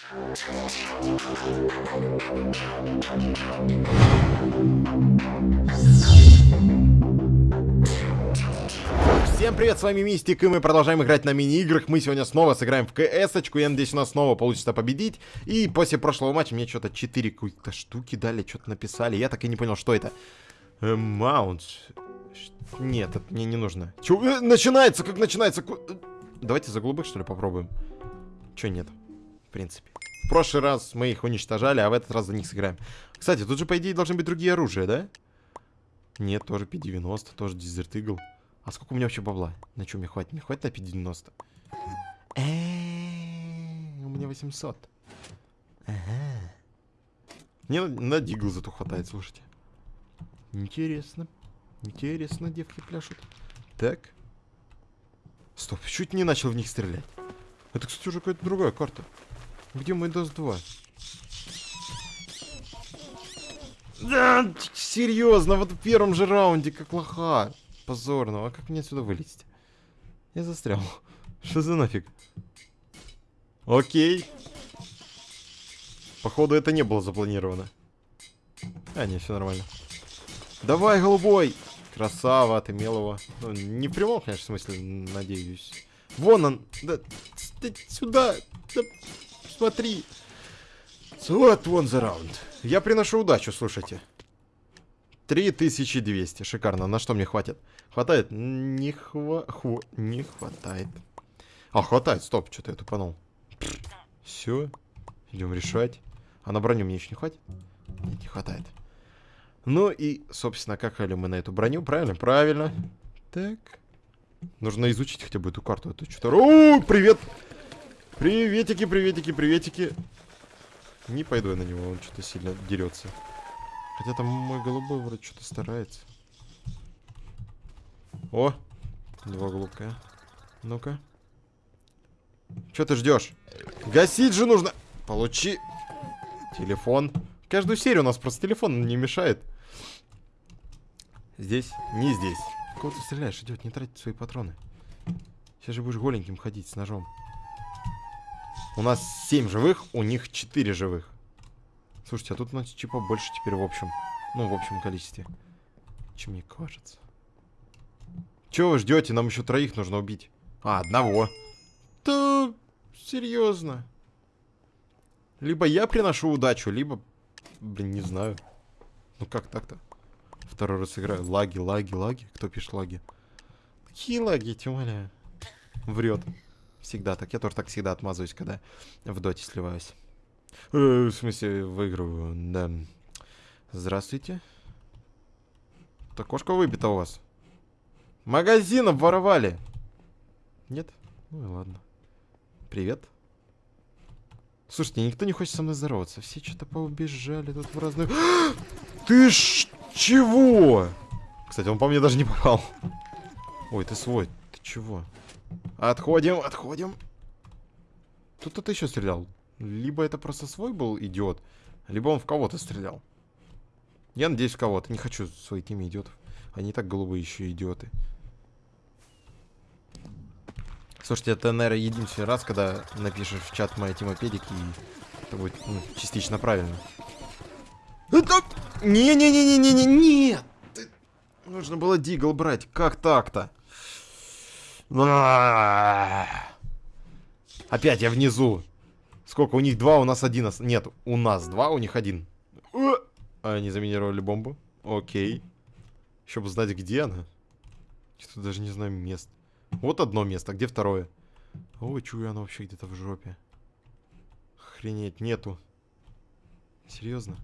Всем привет, с вами Мистик, и мы продолжаем играть на мини-играх. Мы сегодня снова сыграем в КС-очку, я надеюсь, у нас снова получится победить. И после прошлого матча мне что-то 4 какие-то штуки дали, что-то написали. Я так и не понял, что это. Маунт. Нет, это мне не нужно. Чё? Э, начинается, как начинается? Э, Давайте за голубых, что ли, попробуем. Чё нет, в принципе. Прошлый раз мы их уничтожали, а в этот раз за них сыграем. Кстати, тут же, по идее, должны быть другие оружия, да? Нет, тоже P90, тоже Desert Eagle. А сколько у меня вообще бабла? На чем мне хватит? Мне хватит на P90? Э, У меня 800. Ага. Мне на Дигл зато хватает, слушайте. Интересно. Интересно, девки пляшут. Так. Стоп, чуть не начал в них стрелять. Это, кстати, уже какая-то другая карта. Где мой DOS 2? Да, серьезно, вот в первом же раунде, как лоха. Позорно. А как мне отсюда вылезть? Я застрял. Что за нафиг? Окей. Походу, это не было запланировано. А, не, все нормально. Давай, голубой! Красава, ты его. Ну, не в прямом, конечно, смысле, надеюсь. Вон он! Да, да сюда! Да, смотри! Вот вон за раунд. Я приношу удачу, слушайте. 3200, шикарно. На что мне хватит? Хватает? Не хва... Ху... Не хватает. А, хватает, стоп, что-то я тупанул. Все, идем решать. А на броню мне еще не хватит? Нет, не хватает. Ну и, собственно, как хали мы на эту броню, правильно? Правильно. Так. Нужно изучить хотя бы эту карту. Это что-то... О, привет! Приветики, приветики, приветики. Не пойду я на него, он что-то сильно дерется. Хотя там мой голубой вроде что-то старается. О, два голубка. Ну-ка. Что ты ждешь? Гасить же нужно. Получи. Телефон. Каждую серию у нас просто телефон не мешает. Здесь, не здесь. Кого ты стреляешь, идет, не тратить свои патроны. Сейчас же будешь голеньким ходить с ножом. У нас 7 живых, у них 4 живых. Слушайте, а тут у нас типа больше теперь в общем. Ну, в общем количестве. Чем мне кажется. Чего вы ждете? Нам еще троих нужно убить. А, одного. Да, серьезно. Либо я приношу удачу, либо... Блин, не знаю. Ну как так-то? Второй раз играю. Лаги, лаги, лаги. Кто пишет лаги? Какие лаги, тебя умоляю? Врет. Всегда так. Я тоже так всегда отмазываюсь, когда в доте сливаюсь. Э, в смысле, выигрываю, да. Здравствуйте. Так кошка выбита у вас. Магазин обворовали. Нет? Ну и ладно. Привет. Слушайте, никто не хочет со мной здороваться. Все что-то поубежали тут в разные... Ты ж чего? Кстати, он по мне даже не попал. Ой, ты свой. Ты чего? Отходим, отходим. Тут кто-то еще стрелял. Либо это просто свой был идиот, либо он в кого-то стрелял. Я надеюсь, в кого-то. Не хочу своей теме идиотов. Они так голубые еще идиоты. Слушайте, это, наверное, единственный раз, когда напишешь в чат моя тема педик, и это будет ну, частично правильно. Это... Не-не-не-не-не-не, нет! Нужно было дигл брать. Как так-то? А. Опять я внизу. Сколько? У них два, у нас один. Нет, у нас два, у них один. Э, а, Они заминировали бомбу. Окей. Еще бы знать, где она. Что-то даже не знаю мест. Вот одно место, где второе? Ой, чую, оно вообще где-то в жопе. Охренеть, нету. Серьезно?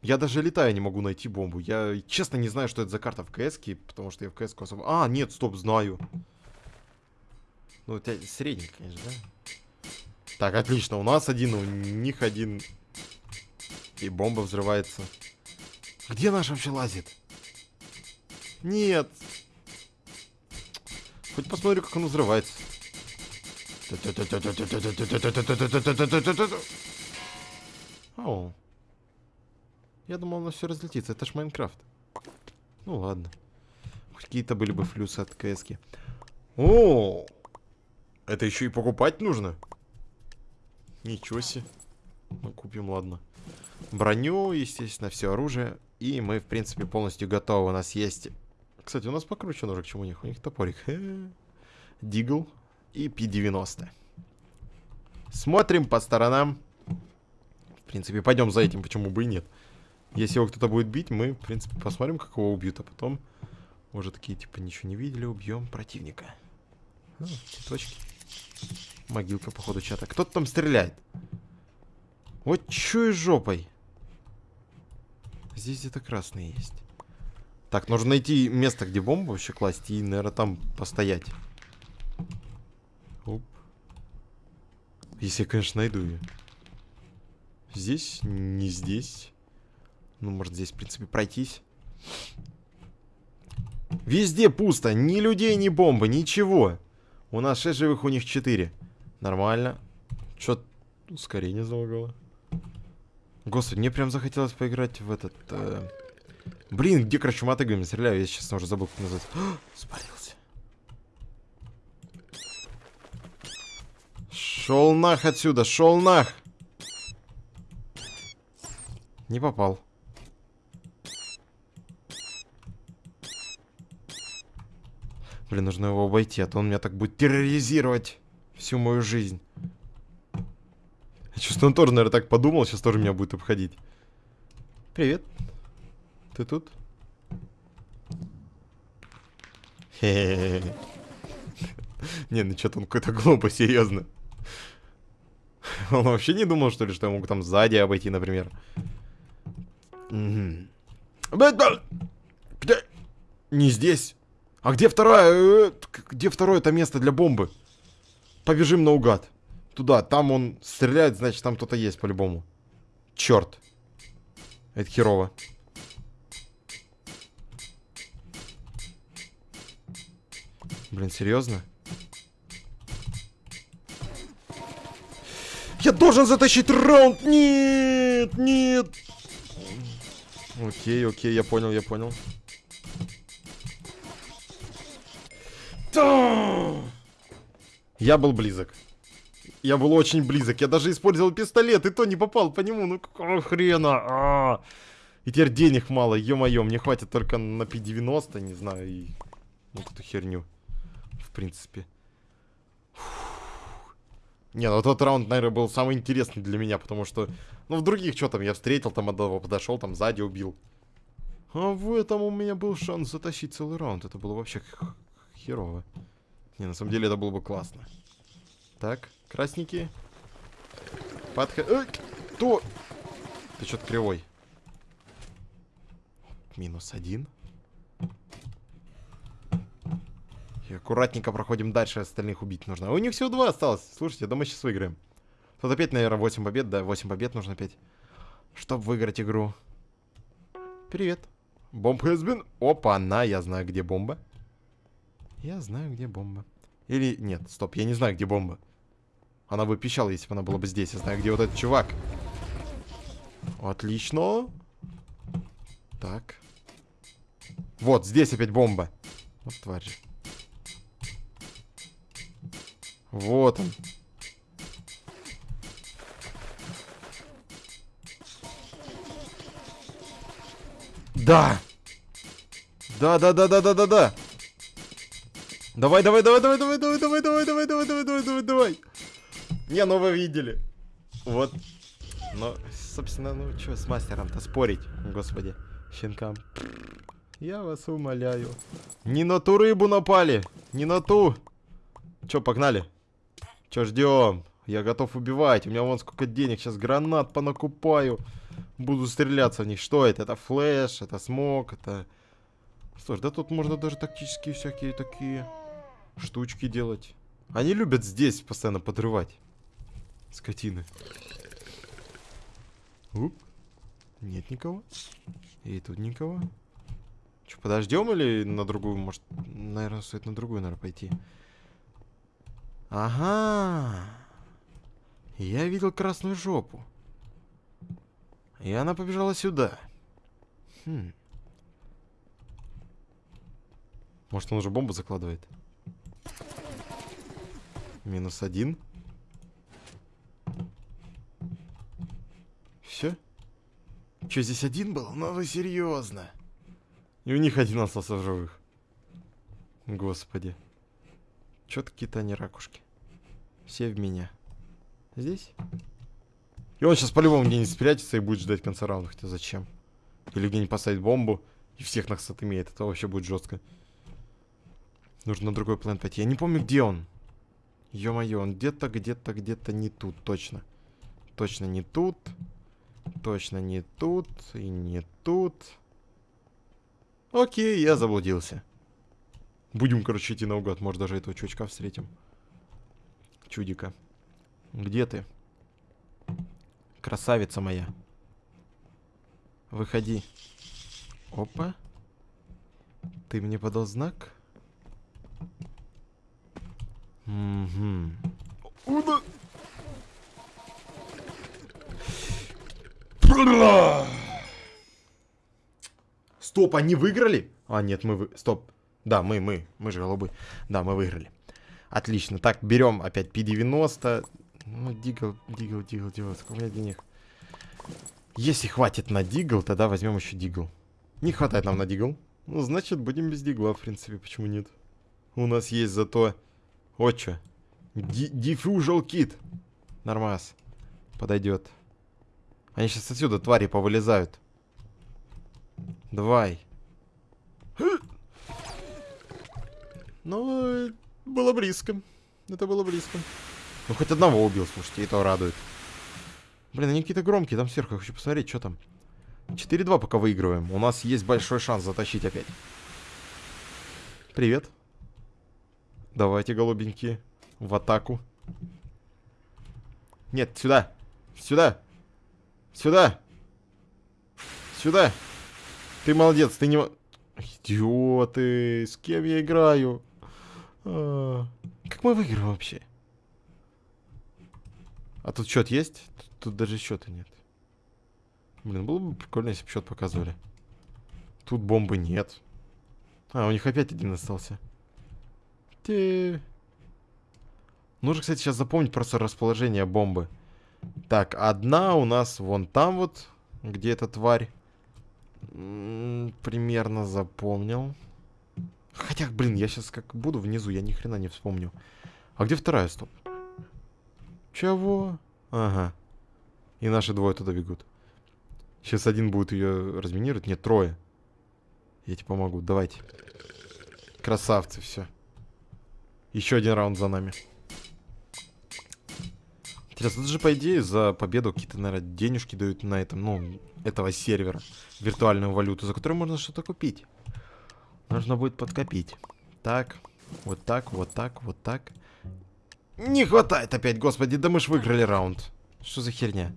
Я даже летая не могу найти бомбу. Я честно не знаю, что это за карта в кс потому что я в кс особо... А, нет, стоп, знаю. Ну, у тебя средний, конечно, да? Так, отлично, у нас один, у них один. И бомба взрывается. Где наш вообще лазит? Нет. Хоть посмотрю, как он взрывается. О. Я думал, оно все разлетится. Это ж Майнкрафт. Ну ладно. Какие-то были бы флюсы от КСки. О, это еще и покупать нужно. Ничего себе. Мы купим, ладно. Броню, естественно, все оружие. И мы, в принципе, полностью готовы. У нас есть... Кстати, у нас покруче ножик, чем у них. У них топорик. Дигл и P90. Смотрим по сторонам. В принципе, пойдем за этим, почему бы и нет. Если его кто-то будет бить, мы, в принципе, посмотрим, как его убьют, а потом уже такие, типа, ничего не видели, убьем противника. А, цветочки. Могилка, походу, чата. Кто-то там стреляет. Вот чё жопой. Здесь где-то красный есть. Так, нужно найти место, где бомбу вообще класть и, наверное, там постоять. Оп. Если я, конечно, найду ее. Здесь? Не здесь. Ну, может, здесь, в принципе, пройтись. Везде пусто. Ни людей, ни бомбы, ничего. У нас 6 живых, у них 4. Нормально. Чё, ускорение залагало. Господи, мне прям захотелось поиграть в этот... Э... Блин, где, короче, мотыгами стреляю? Я сейчас уже забыл, как называется. спалился. Шел нах отсюда, шел нах! Не попал. Блин, нужно его обойти, а то он меня так будет терроризировать всю мою жизнь. Чувствую, он тоже, наверное, так подумал, сейчас тоже меня будет обходить. Привет. Ты тут? Не, ну что-то он какой-то глупый, серьезно. Он вообще не думал, что ли, что я могу там сзади обойти, например. Не здесь. А где второе? Э, где второе это место для бомбы? Побежим наугад. Туда, там он стреляет, значит там кто-то есть по-любому. Черт. Это херово. Блин, серьезно? Я должен затащить раунд! Нет, нет! Окей, окей, я понял, я понял. Я был близок. Я был очень близок. Я даже использовал пистолет, и то не попал по нему. Ну какого хрена? А -а -а. И теперь денег мало, ё-моё. Мне хватит только на P90, не знаю, и вот эту херню. В принципе. Не, ну тот раунд, наверное, был самый интересный для меня, потому что... Ну, в других что там, я встретил там одного, подошел, там сзади убил. А в этом у меня был шанс затащить целый раунд. Это было вообще херово. Не, на самом деле это было бы классно. Так, красненькие. Подха... Эй, кто? Ты что-то кривой. Минус один. И аккуратненько проходим дальше, остальных убить нужно. А у них всего два осталось. Слушайте, да мы сейчас выиграем. Тут опять, наверное, 8 побед, да, 8 побед нужно опять. Чтобы выиграть игру. Привет. Бомб been... Опа, на, я знаю, где бомба. Я знаю, где бомба. Или... Нет, стоп, я не знаю, где бомба. Она бы пищала, если бы она была бы здесь. Я знаю, где вот этот чувак. Отлично. Так. Вот, здесь опять бомба. Вот тварь. Вот он. Да! Да-да-да-да-да-да-да! Давай, давай, давай, давай, давай, давай, давай, давай, давай, давай, давай, давай, давай, давай. Не, ну вы видели. Вот. Но, собственно, ну что с мастером-то спорить, господи, щенкам. Я вас умоляю. Не на ту рыбу напали, не на ту. Че, погнали? Че ждем? Я готов убивать. У меня вон сколько денег. Сейчас гранат понакупаю. Буду стреляться в них. Что это? Это флеш, это смог, это... Слушай, да тут можно даже тактические всякие такие штучки делать. Они любят здесь постоянно подрывать. Скотины. Уп. Нет никого. И тут никого. Че, подождем или на другую? Может, наверное, стоит на другую, наверное, пойти. Ага. Я видел красную жопу. И она побежала сюда. Хм. Может, он уже бомбу закладывает? Минус один. Все? Че, здесь один был? Ну вы серьезно? И у них один остался в живых. Господи. Чё какие-то они ракушки. Все в меня. Здесь? И он сейчас по-любому где-нибудь спрячется и будет ждать конца раунда. Хотя зачем? Или где-нибудь поставить бомбу и всех нас отымеет. Это вообще будет жестко. Нужно на другой план пойти. Я не помню, где он. Ё-моё, он где-то, где-то, где-то не тут, точно. Точно не тут. Точно не тут. И не тут. Окей, я заблудился. Будем, короче, идти наугад. Может, даже этого чувачка встретим. Чудика. Где ты? Красавица моя. Выходи. Опа. Ты мне подал знак? Угу. Стоп, они выиграли? А, нет, мы вы... Стоп. Да, мы, мы. Мы же голубы. Да, мы выиграли. Отлично. Так, берем опять P90. Ну, дигл, дигл, дигл, дигл. Сколько у меня денег? Если хватит на дигл, тогда возьмем еще дигл. Не хватает нам на дигл. Ну, значит, будем без дигла, в принципе. Почему нет? У нас есть зато... Что. Диффюжал кит. Нормас. Подойдет. Они сейчас отсюда, твари, повылезают. Давай. Ну, было близко. Это было близко. Ну, хоть одного убил, слушайте, и то радует. Блин, они какие-то громкие, там сверху, я хочу посмотреть, что там. 4-2 пока выигрываем. У нас есть большой шанс затащить опять. Привет. Давайте, голубенькие, в атаку. Нет, сюда. Сюда. Сюда. Сюда. Ты молодец, ты не... Идиоты, с кем я играю? А, как мы выиграем вообще? А тут счет есть? Тут, тут даже счета нет. Блин, было бы прикольно, если бы счет показывали. Тут бомбы нет. А, у них опять один остался. Те... Нужно, кстати, сейчас запомнить просто расположение бомбы. Так, одна у нас вон там вот, где эта тварь. М -м, примерно запомнил. Хотя, блин, я сейчас как буду внизу, я ни хрена не вспомню. А где вторая, стоп? Чего? Ага. И наши двое туда бегут. Сейчас один будет ее разминировать. Нет, трое. Я тебе помогу. Давайте. Красавцы, все. Еще один раунд за нами. Интересно, тут же, по идее, за победу какие-то, наверное, денежки дают на этом, ну, этого сервера. Виртуальную валюту, за которую можно что-то купить. Нужно будет подкопить. Так, вот так, вот так, вот так. Не хватает опять, господи, да мы ж выиграли раунд. Что за херня?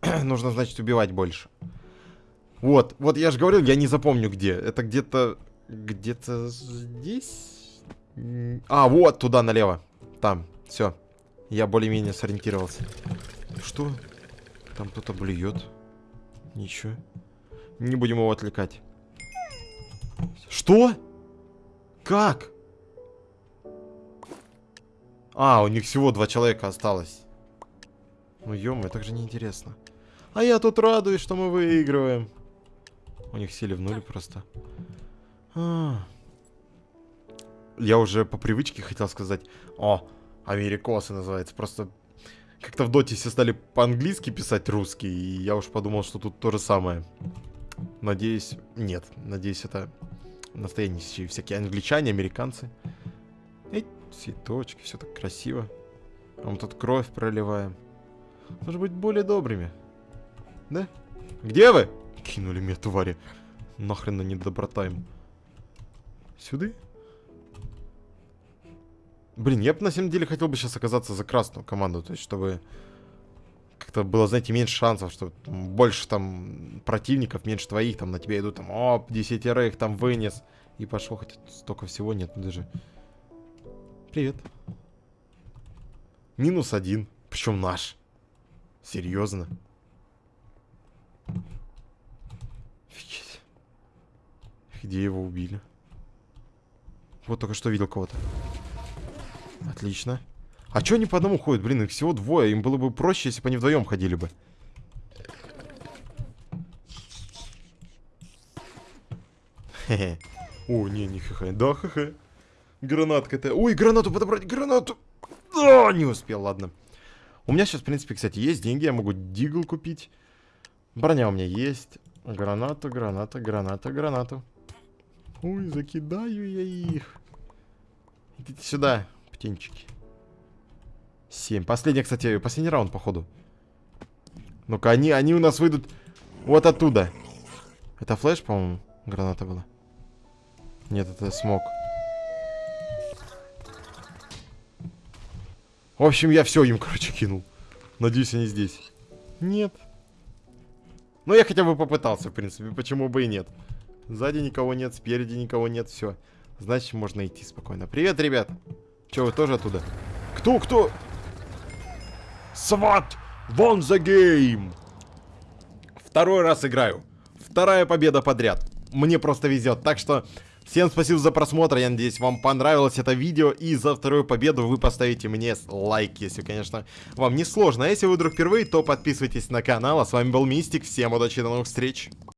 Нужно, значит, убивать больше. Вот, вот я же говорил, я не запомню где. Это где-то... Где-то здесь? А, вот, туда налево. Там, все. Я более-менее сориентировался. Что? Там кто-то блюет. Ничего. Не будем его отвлекать. Что? Как? А, у них всего два человека осталось. Ну, ё так же неинтересно. А я тут радуюсь, что мы выигрываем. У них сели в нуль просто. А. Я уже по привычке хотел сказать, о, америкосы называется. Просто как-то в доте все стали по-английски писать русский, и я уж подумал, что тут то же самое. Надеюсь, нет. Надеюсь, это настоящие всякие англичане, американцы. Эй, цветочки, все так красиво. А мы тут кровь проливаем. Нужно быть более добрыми. Да? Где вы? Кинули меня, твари. Нахрен на недоброта им. Сюда? Блин, я бы на самом деле хотел бы сейчас оказаться за красную команду. То есть, чтобы как-то было, знаете, меньше шансов, что больше там противников, меньше твоих, там на тебя идут, там, оп, десятерых там вынес. И пошел, хотя столько всего нет, ну даже... Привет. Минус один, причем наш. Серьезно. Офигеть. Где его убили? Вот только что видел кого-то. Отлично. А чё они по одному ходят? Блин, их всего двое. Им было бы проще, если бы они вдвоем ходили бы. О, не, не хе-хе. Да, хе-хе. Гранатка-то. Ой, гранату подобрать, гранату. А, не успел, ладно. У меня сейчас, в принципе, кстати, есть деньги. Я могу дигл купить. Броня у меня есть. Гранату, граната, граната, гранату. Ой, закидаю я их. Идите сюда птенчики. Семь. Последний, кстати, последний раунд, походу. Ну-ка, они, они у нас выйдут вот оттуда. Это флеш, по-моему, граната была? Нет, это смог. В общем, я все им, короче, кинул. Надеюсь, они здесь. Нет. Ну, я хотя бы попытался, в принципе. Почему бы и нет. Сзади никого нет, спереди никого нет, все. Значит, можно идти спокойно. Привет, ребят. Че, вы тоже оттуда? Кто, кто? Сват! Вон за гейм! Второй раз играю. Вторая победа подряд. Мне просто везет. Так что всем спасибо за просмотр. Я надеюсь, вам понравилось это видео. И за вторую победу вы поставите мне лайк, если, конечно, вам не сложно. А если вы вдруг впервые, то подписывайтесь на канал. А с вами был Мистик. Всем удачи, до новых встреч.